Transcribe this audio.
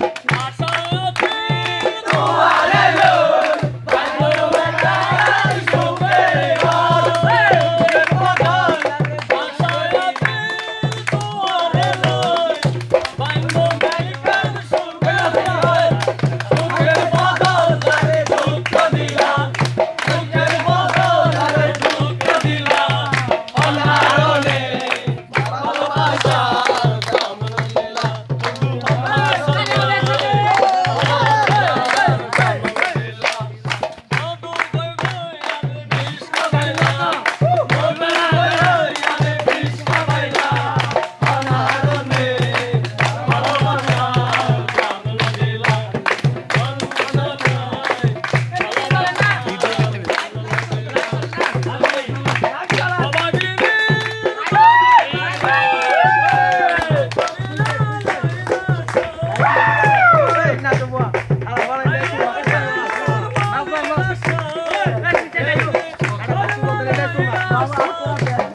No,